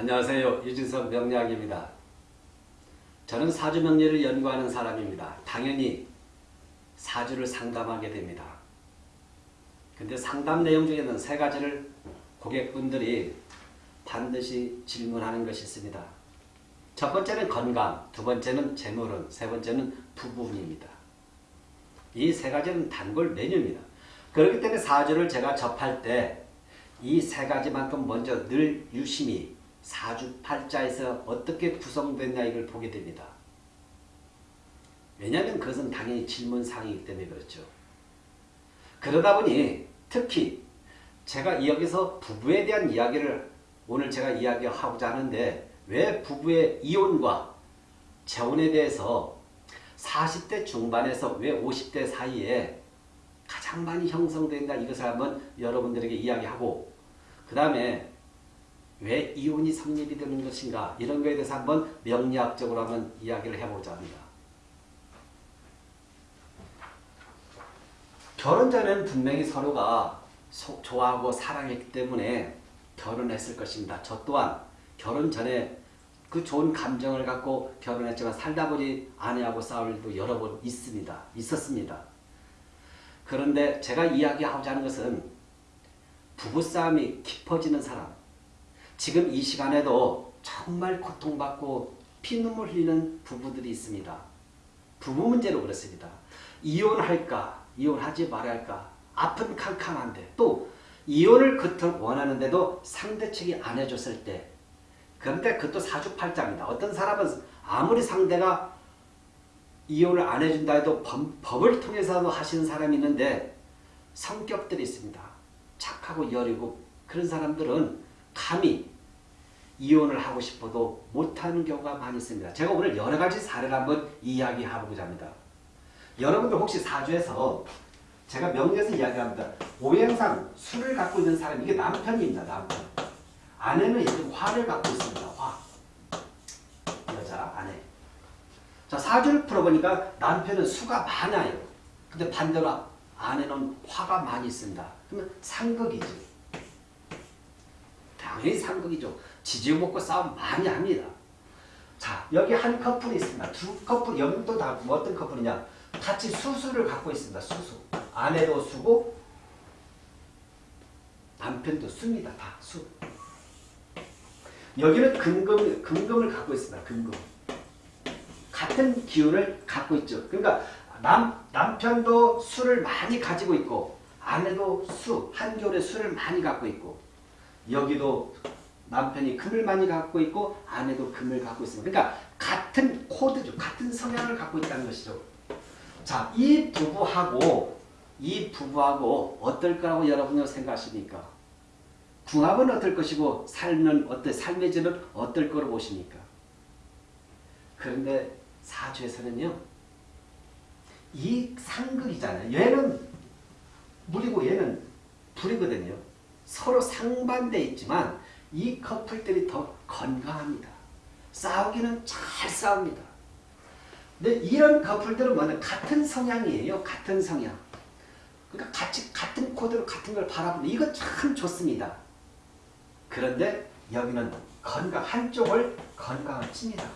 안녕하세요. 유진석 명리학입니다. 저는 사주 명리를 연구하는 사람입니다. 당연히 사주를 상담하게 됩니다. 근데 상담 내용 중에는 세 가지를 고객분들이 반드시 질문하는 것이 있습니다. 첫 번째는 건강, 두 번째는 재물운, 세 번째는 부부운입니다. 이 세 가지는 단골 메뉴입니다. 그렇기 때문에 사주를 제가 접할 때 이 세 가지만큼 먼저 늘 유심히 사주팔자에서 어떻게 구성됐냐 이걸 보게 됩니다. 왜냐하면 그것은 당연히 질문사항이기 때문에 그렇죠. 그러다 보니 특히 제가 여기서 부부에 대한 이야기를 오늘 제가 이야기하고자 하는데 왜 부부의 이혼과 재혼에 대해서 40대 중반에서 왜 50대 사이에 가장 많이 형성된다 이것을 한번 여러분들에게 이야기하고 그 다음에 왜 이혼이 성립이 되는 것인가 이런 거에 대해서 한번 명리학적으로 한번 이야기를 해보자 합니다. 결혼 전에는 분명히 서로가 좋아하고 사랑했기 때문에 결혼했을 것입니다. 저 또한 결혼 전에 그 좋은 감정을 갖고 결혼했지만 살다 보니 아내하고 싸울 일도 여러 번 있습니다. 있었습니다. 그런데 제가 이야기하고자 하는 것은 부부싸움이 깊어지는 사람 지금 이 시간에도 정말 고통받고 피눈물 흘리는 부부들이 있습니다. 부부 문제로 그렇습니다. 이혼할까 이혼하지 말할까 아픈 칸칸한데 또 이혼을 그토록 원하는데도 상대 측이 안 해줬을 때 그런데 그것도 사주팔자입니다. 어떤 사람은 아무리 상대가 이혼을 안 해준다 해도 법, 을 통해서도 하시는 사람이 있는데 성격들이 있습니다. 착하고 여리고 그런 사람들은 감히 이혼을 하고 싶어도 못하는 경우가 많이 있습니다. 제가 오늘 여러 가지 사례를 한번 이야기해보고자 합니다. 여러분들 혹시 사주에서 제가 명리에서 이야기합니다. 오행상 술을 갖고 있는 사람 이게 남편입니다. 남편. 아내는 이제 화를 갖고 있습니다. 화. 여자 아내. 자 사주를 풀어보니까 남편은 수가 많아요. 근데 반대로 아내는 화가 많이 있습니다. 그러면 상극이지. 당연히 상극이죠. 지지고 먹고 싸움 많이 합니다. 자 여기 한 커플이 있습니다. 두 커플 여기 또다 어떤 커플이냐 같이 수수를 갖고 있습니다. 수수. 아내도 수고 남편도 수입니다. 다 수. 여기는 금금, 금금을 갖고 있습니다. 금금. 같은 기운을 갖고 있죠. 그러니까 남, 남편도 수를 많이 가지고 있고 아내도 수, 한겨울에 수를 많이 갖고 있고 여기도 남편이 금을 많이 갖고 있고 아내도 금을 갖고 있습니다. 그러니까 같은 코드죠. 같은 성향을 갖고 있다는 것이죠. 자, 이 부부하고 이 부부하고 어떨 거라고 여러분은 생각하십니까? 궁합은 어떨 것이고 삶은 어때 삶의 질은 어떨 거로 보십니까? 그런데 사주에서는요. 이 상극이잖아요. 얘는 물이고 얘는 불이거든요. 서로 상반돼 있지만 이 커플들이 더 건강합니다. 싸우기는 잘 싸웁니다. 근데 이런 커플들은 뭐냐 같은 성향이에요. 같은 성향. 그러니까 같이 같은 코드로 같은 걸 바라보는 이거 참 좋습니다. 그런데 여기는 건강 한쪽을 건강을 칩니다.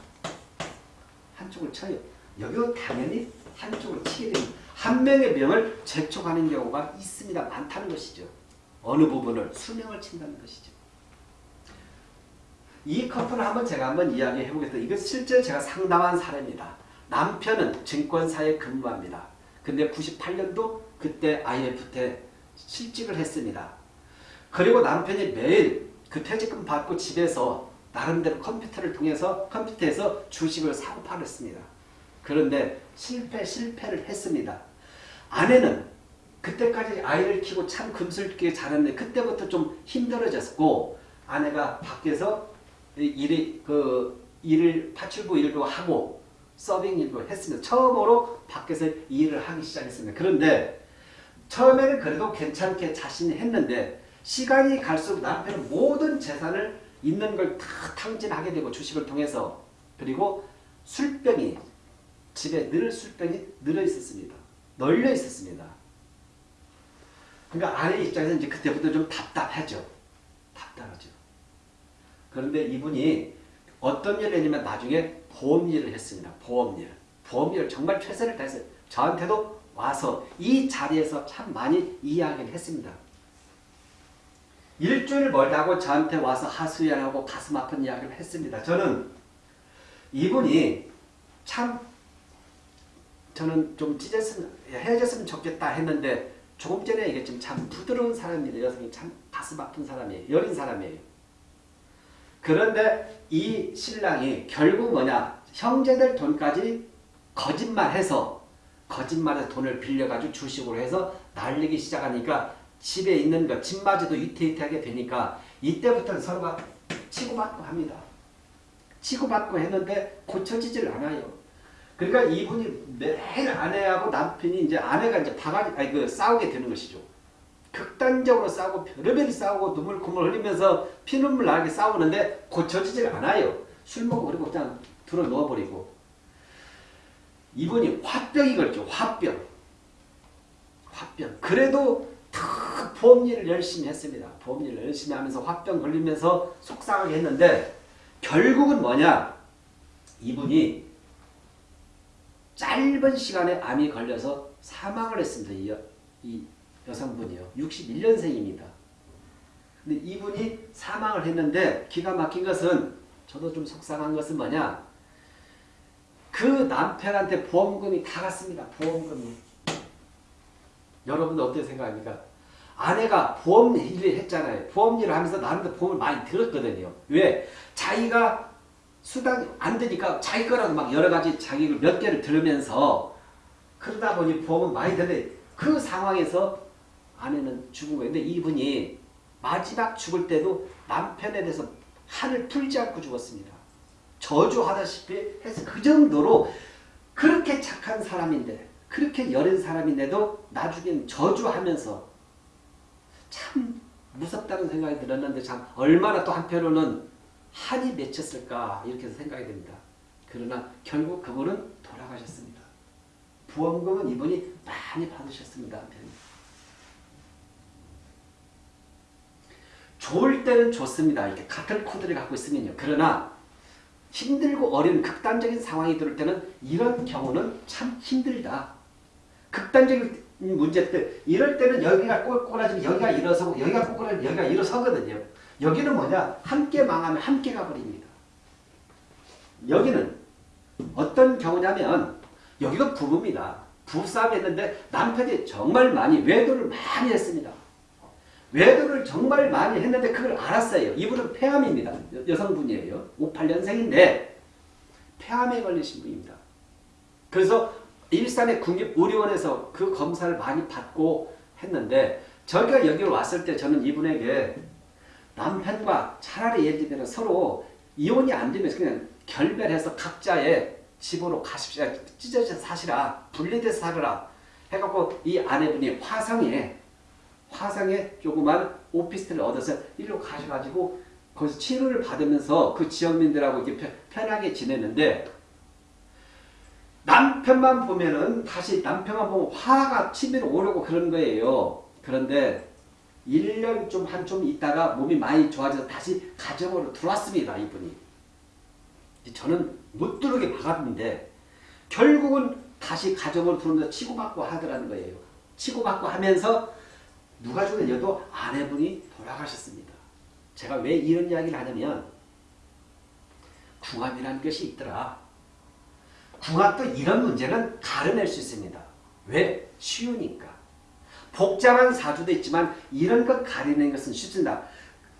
한쪽을 쳐요. 여기도 당연히 한쪽으로 치게 됩니다. 한 명의 명을 재촉하는 경우가 있습니다. 많다는 것이죠. 어느 부분을 수명을 친다는 것이죠. 이 커플을 한번 제가 한번 이야기해 보겠습니다. 이건 실제 제가 상담한 사례입니다. 남편은 증권사에 근무합니다. 근데 98년도 그때 IMF 때 실직을 했습니다. 그리고 남편이 매일 그 퇴직금 받고 집에서 나름대로 컴퓨터를 통해서 컴퓨터에서 주식을 사고 팔았습니다. 그런데 실패 실패를 했습니다. 아내는 그때까지 아이를 키고 참 금슬기게 잘했는데 그때부터 좀 힘들어졌고 아내가 밖에서 일이 그 일을 파출부 일도 하고 서빙 일도 했습니다. 처음으로 밖에서 일을 하기 시작했습니다. 그런데 처음에는 그래도 괜찮게 자신이 했는데 시간이 갈수록 남편은 모든 재산을 있는 걸 다 탕진하게 되고 주식을 통해서 그리고 술병이 집에 늘 술병이 늘어 있었습니다. 널려 있었습니다. 그러니까 아내 입장에서 이제 그때부터 좀 답답하죠. 답답하죠. 그런데 이분이 어떤 일을 했냐면 나중에 보험 일을 했습니다. 보험 일. 보험 일을 정말 최선을 다했어요. 저한테도 와서 이 자리에서 참 많이 이야기를 했습니다. 일주일 멀다고 저한테 와서 하수연하고 가슴 아픈 이야기를 했습니다. 저는 이분이 참 저는 좀 찢었으면 헤어졌으면 좋겠다 했는데 조금 전에 얘기했지만 참 부드러운 사람입니다. 여성이 참 가슴 아픈 사람이에요. 여린 사람이에요. 그런데 이 신랑이 결국 뭐냐 형제들 돈까지 거짓말해서 거짓말해서 돈을 빌려가지고 주식으로 해서 날리기 시작하니까 집에 있는 거 집마저도 위태위태하게 되니까 이때부터는 서로가 치고받고 합니다. 치고받고 했는데 고쳐지질 않아요. 그러니까 이분이 매일 아내하고 남편이 이제 아내가 이제 바가지 아니 그 싸우게 되는 것이죠. 극단적으로 싸우고 별의별 싸우고 눈물 콧물 흘리면서 피눈물 나게 싸우는데 고쳐지질 않아요. 술 먹어버리고 그냥 들어 누워버리고 이분이 화병이 걸죠. 화병. 화병. 그래도 다 보험일을 열심히 했습니다. 보험일을 열심히 하면서 화병 걸리면서 속상하게 했는데 결국은 뭐냐 이분이 짧은 시간에 암이 걸려서 사망을 했습니다. 이, 여, 이 여성분이요. 61년생입니다. 근데 이분이 사망을 했는데 기가 막힌 것은 저도 좀 속상한 것은 뭐냐 그 남편한테 보험금이 다 갔습니다. 보험금이. 여러분들 어떻게 생각합니까? 아내가 보험 일을 했잖아요. 보험 일을 하면서 나름대로 보험을 많이 들었거든요. 왜? 자기가 수당이 안 되니까 자기 거라도 막 여러 가지 자기 몇 개를 들으면서 그러다 보니 보험은 많이 드는데 그 상황에서 아내는 죽은 거예요. 근데 이분이 마지막 죽을 때도 남편에 대해서 한을 풀지 않고 죽었습니다. 저주하다시피 해서 그 정도로 그렇게 착한 사람인데 그렇게 여린 사람인데도 나중엔 저주하면서 참 무섭다는 생각이 들었는데 참 얼마나 또 한편으로는 한이 맺혔을까 이렇게 생각이 됩니다. 그러나 결국 그분은 돌아가셨습니다. 보험금은 이분이 많이 받으셨습니다. 좋을 때는 좋습니다. 이렇게 같은 코드를 갖고 있으면요. 그러나 힘들고 어려운 극단적인 상황이 들을 때는 이런 경우는 참 힘들다. 극단적인 문제 때 이럴 때는 여기가 꼬꾸라지면 여기가 일어서고 여기가 꼬꾸라지면 여기가 일어서거든요. 여기는 뭐냐? 함께 망하면 함께 가버립니다. 여기는 어떤 경우냐면 여기도 부부입니다. 부부싸움 했는데 남편이 정말 많이 외도를 많이 했습니다. 외도를 정말 많이 했는데 그걸 알았어요. 이분은 폐암입니다. 여 성분이에요. 58년생인데 폐암에 걸리신 분입니다. 그래서 일산의 국립의료원에서 그 검사를 많이 받고 했는데 저희가 여기로 왔을 때 저는 이분에게 남편과 차라리 예를 들면 서로 이혼이 안 되면 그냥 결별해서 각자의 집으로 가십시오. 찢어져 사시라. 분리돼서 살으라. 해갖고 이 아내분이 화성에 화성에 조그만 오피스텔을 얻어서 일로 가셔가지고 거기서 치료를 받으면서 그 지역민들하고 이렇게 편하게 지내는데 남편만 보면은 다시 남편만 보면 화가 치밀어 오르고 그런 거예요. 그런데 1년 좀 한 좀 있다가 몸이 많이 좋아져서 다시 가정으로 들어왔습니다. 이분이. 저는 못 들어오게 막았는데 결국은 다시 가정으로 들어오면서 치고받고 하더라는 거예요. 치고받고 하면서 누가 죽었냐도 아내분이 돌아가셨습니다. 제가 왜 이런 이야기를 하냐면 궁합이라는 것이 있더라. 궁합도 이런 문제는 가려낼 수 있습니다. 왜? 쉬우니까. 복잡한 사주도 있지만 이런 것 가리는 것은 쉽습니다.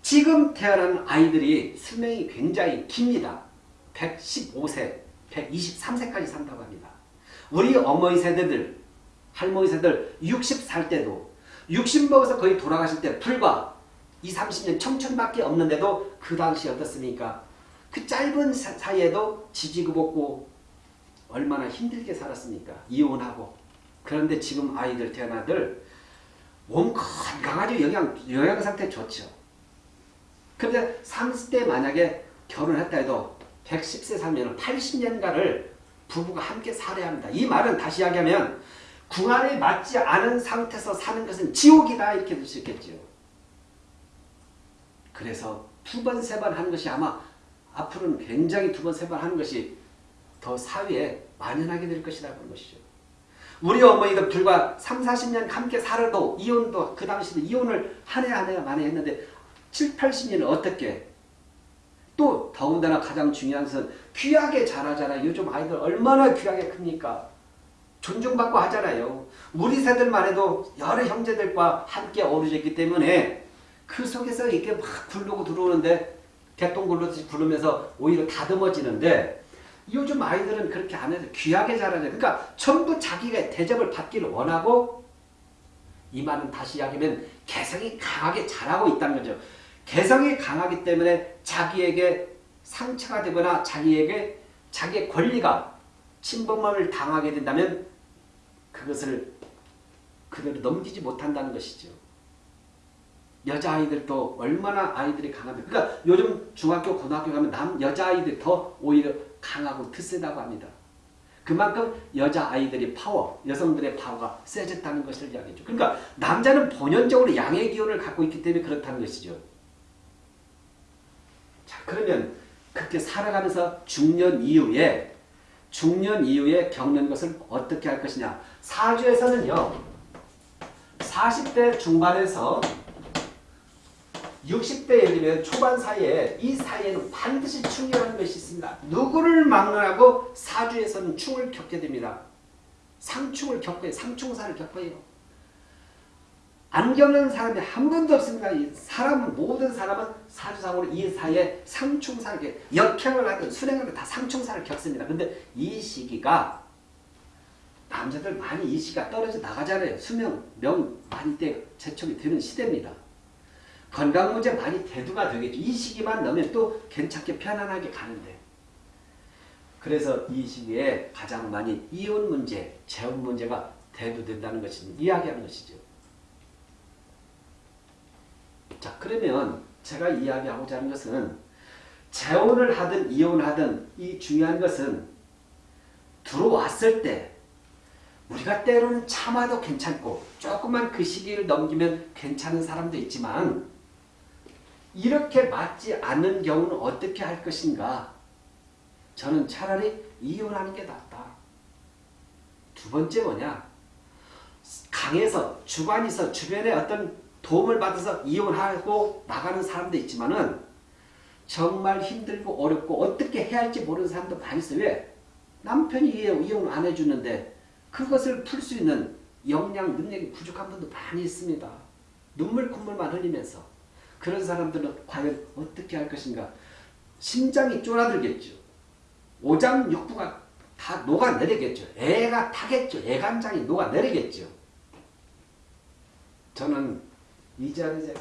지금 태어난 아이들이 수명이 굉장히 깁니다. 115세, 123세까지 산다고 합니다. 우리 어머니 세대들, 할머니 세대들 60살 때도 60 먹어서 거의 돌아가실 때 불과 2, 30년 청춘밖에 없는데도 그 당시 어떻습니까? 그 짧은 사이에도 지지고 볶고 얼마나 힘들게 살았습니까? 이혼하고. 그런데 지금 아이들 태어나들 몸 건강하죠. 영양, 영양 상태 좋죠. 그런데 30대 만약에 결혼했다 해도 110세 살면 80년간을 부부가 함께 살아야 합니다. 이 말은 다시 이야기하면 궁합에 맞지 않은 상태에서 사는 것은 지옥이다 이렇게 볼 수 있겠죠. 그래서 두 번, 세 번 하는 것이 아마 앞으로는 굉장히 두 번, 세 번 하는 것이 더 사회에 만연하게 될 것이라는 것이죠. 우리 어머니도 불과 3, 40년 함께 살아도 이혼도 그 당시에 이혼을 한 해 한해 만에 했는데 7, 80년은 어떻게 또 더군다나 가장 중요한 것은 귀하게 자라잖아요. 요즘 아이들 얼마나 귀하게 큽니까? 존중받고 하잖아요. 우리 세들만 해도 여러 형제들과 함께 어우러졌기 때문에 그 속에서 이렇게 막 굴르고 들어오는데 굴르듯이 굴르면서 오히려 다듬어지는데 요즘 아이들은 그렇게 안 해도 귀하게 자라죠. 그러니까 전부 자기가 대접을 받기를 원하고 이 말은 다시 이야기하면 개성이 강하게 자라고 있다는 거죠. 개성이 강하기 때문에 자기에게 상처가 되거나 자기에게 자기의 권리가 침범을 당하게 된다면 그것을 그대로 넘기지 못한다는 것이죠. 여자아이들도 얼마나 아이들이 강합니까? 그러니까 요즘 중학교, 고등학교 가면 남 여자아이들이 더 오히려 강하고 드세다고 합니다. 그만큼 여자아이들이 파워, 여성들의 파워가 세졌다는 것을 이야기죠. 그러니까 남자는 본연적으로 양의 기운을 갖고 있기 때문에 그렇다는 것이죠. 자, 그러면 그렇게 살아가면서 중년 이후에 중년 이후에 겪는 것을 어떻게 할 것이냐. 사주에서는요. 40대 중반에서 60대 예를 들면 초반 사이에 이 사이에는 반드시 충이라는 것이 있습니다. 누구를 막론하고 사주에서는 충을 겪게 됩니다. 상충을 겪어요. 상충사를 겪어요. 안 겪는 사람이 한 분도 없습니다. 이 사람 모든 사람은 사주상으로 이 사이에 상충사를 역행을 하든 순행을 하든 다 상충사를 겪습니다. 근데 이 시기가 남자들 많이 이 시기가 떨어져 나가잖아요. 수명, 명 많이 때 재촉이 되는 시대입니다. 건강 문제 많이 대두가 되겠죠. 이 시기만 넣으면 또 괜찮게 편안하게 가는데. 그래서 이 시기에 가장 많이 이혼 문제, 재혼 문제가 대두된다는 것이 이야기하는 것이죠. 자 그러면 제가 이야기하고자 하는 것은 재혼을 하든 이혼하든 이 중요한 것은 들어왔을 때 우리가 때로는 참아도 괜찮고 조금만 그 시기를 넘기면 괜찮은 사람도 있지만 이렇게 맞지 않는 경우는 어떻게 할 것인가? 저는 차라리 이혼하는 게 낫다. 두 번째 뭐냐? 강해서 주관에서 주변에 어떤 도움을 받아서 이혼하고 나가는 사람도 있지만은 정말 힘들고 어렵고 어떻게 해야 할지 모르는 사람도 많이 있어요. 왜? 남편이 이혼 안 해주는데 그것을 풀 수 있는 역량, 능력이 부족한 분도 많이 있습니다. 눈물 콧물만 흘리면서 그런 사람들은 과연 어떻게 할 것인가? 심장이 쫄아들겠죠. 오장육부가 다 녹아내리겠죠. 애가 타겠죠. 애간장이 녹아내리겠죠. 저는 이 자리에서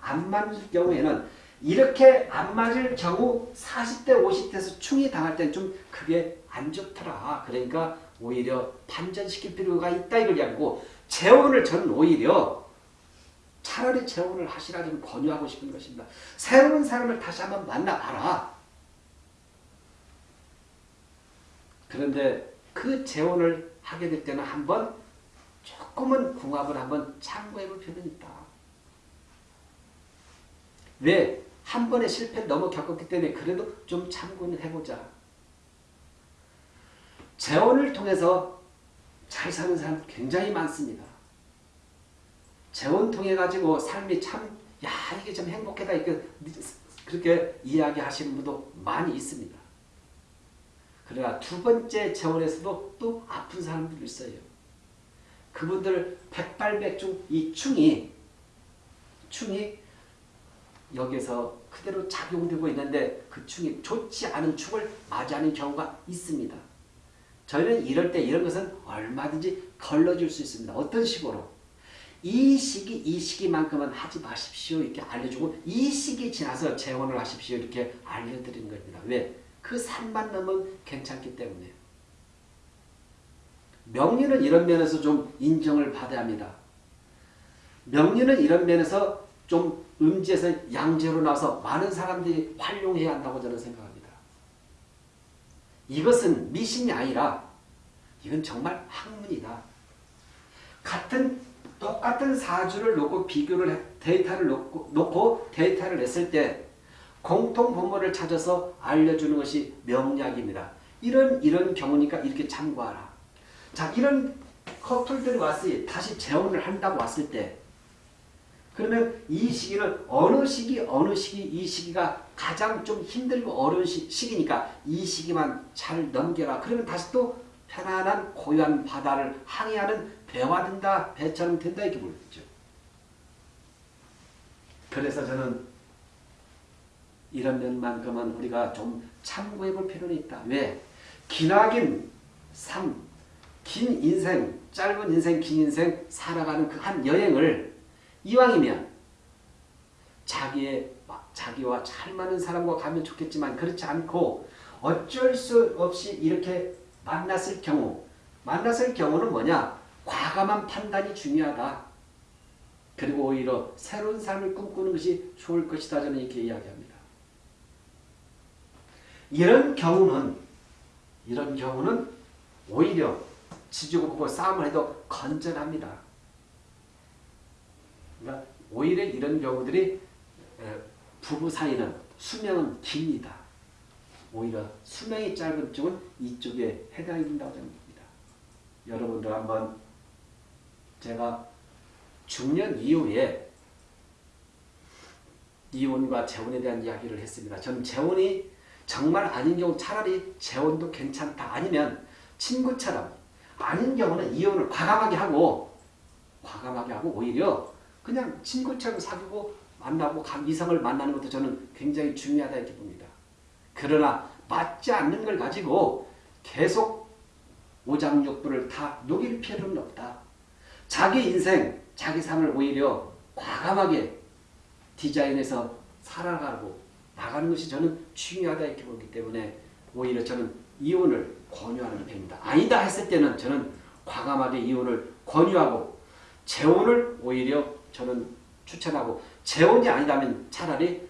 안 맞을 경우에는 이렇게 안 맞을 경우 40대 50대에서 충이 당할 때는 좀 그게 안 좋더라. 그러니까 오히려 반전시킬 필요가 있다 이걸 이야기고 재혼을 저는 오히려 차라리 재혼을 하시라 좀 권유하고 싶은 것입니다. 새로운 사람을 다시 한번 만나봐라. 그런데 그 재혼을 하게 될 때는 한번 조금은 궁합을 한번 참고해 볼 필요는 있다. 왜? 한 번의 실패를 너무 겪었기 때문에 그래도 좀 참고는 해보자. 재혼을 통해서 잘 사는 사람 굉장히 많습니다. 재혼 통해 가지고 삶이 참, 야, 이게 좀 행복하다. 이렇게, 그렇게 이야기하시는 분도 많이 있습니다. 그러나 두 번째 재혼에서도 또 아픈 사람들이 있어요. 그분들 백발백중 이 충이, 충이 여기서 그대로 작용되고 있는데 그 충이 좋지 않은 충을 맞이하는 경우가 있습니다. 저희는 이럴 때 이런 것은 얼마든지 걸러줄 수 있습니다. 어떤 식으로? 이 시기 이 시기만큼은 하지 마십시오 이렇게 알려주고 이 시기 지나서 재혼을 하십시오 이렇게 알려드리는 겁니다. 왜? 그 산만 넘으면 괜찮기 때문에 명리는 이런 면에서 좀 인정을 받아야 합니다. 명리는 이런 면에서 좀 음지에서 양재로 나와서 많은 사람들이 활용해야 한다고 저는 생각합니다. 이것은 미신이 아니라 이건 정말 학문이다. 같은 똑같은 사주를 놓고 비교를 해, 데이터를 놓고, 놓고 데이터를 냈을 때 공통 분모를 찾아서 알려주는 것이 명약입니다. 이런 이런 경우니까 이렇게 참고하라. 자 이런 커플들이 때 다시 재혼을 한다고 왔을 때 그러면 이 시기는 어느 시기 어느 시기 이 시기가 가장 좀 힘들고 어려운 시, 시기니까 이 시기만 잘 넘겨라. 그러면 다시 또 편안한 고요한 바다를 항해하는 배와 된다 배처럼 된다 이렇게 보겠죠. 그래서 저는 이런 면만큼은 우리가 좀 참고해 볼 필요는 있다. 왜? 기나긴 삶, 긴 인생, 짧은 인생, 긴 인생 살아가는 그 한 여행을 이왕이면 자기의 자기와 잘 맞는 사람과 가면 좋겠지만 그렇지 않고 어쩔 수 없이 이렇게 만났을 경우 만났을 경우는 뭐냐? 과감한 판단이 중요하다. 그리고 오히려 새로운 삶을 꿈꾸는 것이 좋을 것이다. 저는 이렇게 이야기합니다. 이런 경우는 이런 경우는 오히려 지지고 보고 싸움을 해도 건전합니다. 그러니까 오히려 이런 경우들이 부부 사이는 수명은 깁니다. 오히려 수명이 짧은 쪽은 이쪽에 해당이 된다고 봅니다. 여러분들 한번 제가 중년 이후에 이혼과 재혼에 대한 이야기를 했습니다. 저는 재혼이 정말 아닌 경우 차라리 재혼도 괜찮다. 아니면 친구처럼 아닌 경우는 이혼을 과감하게 하고 과감하게 하고 오히려 그냥 친구처럼 사귀고 만나고 이성을 만나는 것도 저는 굉장히 중요하다 이렇게 봅니다. 그러나 맞지 않는 걸 가지고 계속 오장육부를 다 녹일 필요는 없다. 자기 인생, 자기 삶을 오히려 과감하게 디자인해서 살아가고 나가는 것이 저는 중요하다 이렇게 보기 때문에 오히려 저는 이혼을 권유하는 편입니다. 아니다 했을 때는 저는 과감하게 이혼을 권유하고 재혼을 오히려 저는 추천하고 재혼이 아니다면 차라리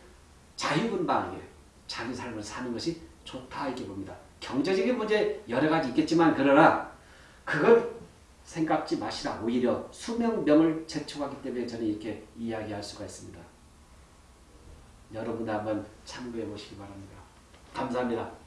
자유분방하게 자기 삶을 사는 것이 좋다 이렇게 봅니다. 경제적인 문제 여러 가지 있겠지만 그러나 그걸 생각지 마시라. 오히려 수명병을 재촉하기 때문에 저는 이렇게 이야기할 수가 있습니다. 여러분도 한번 참고해 보시기 바랍니다. 감사합니다.